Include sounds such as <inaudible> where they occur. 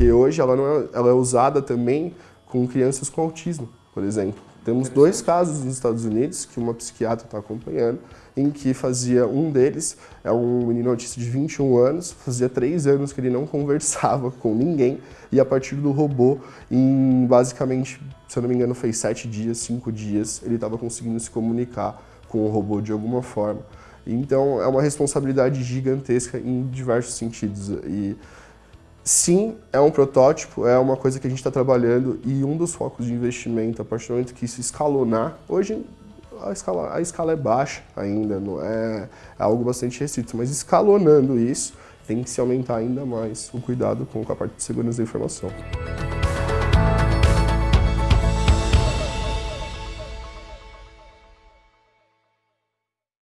porque hoje ela, não é, ela é usada também com crianças com autismo, por exemplo. Temos dois casos nos Estados Unidos que uma psiquiatra está acompanhando, em que fazia um deles, é um menino autista de 21 anos, fazia três anos que ele não <laughs> conversava com ninguém, e a partir do robô, em basicamente, se eu não me engano, fez sete dias, cinco dias, ele estava conseguindo se comunicar com o robô de alguma forma. Então é uma responsabilidade gigantesca em diversos sentidos. E sim, é um protótipo, é uma coisa que a gente está trabalhando e um dos focos de investimento, a partir do momento que isso escalonar, hoje a escala, a escala é baixa ainda, não é, é algo bastante restrito, mas escalonando isso, tem que se aumentar ainda mais o cuidado com a parte de segurança da informação.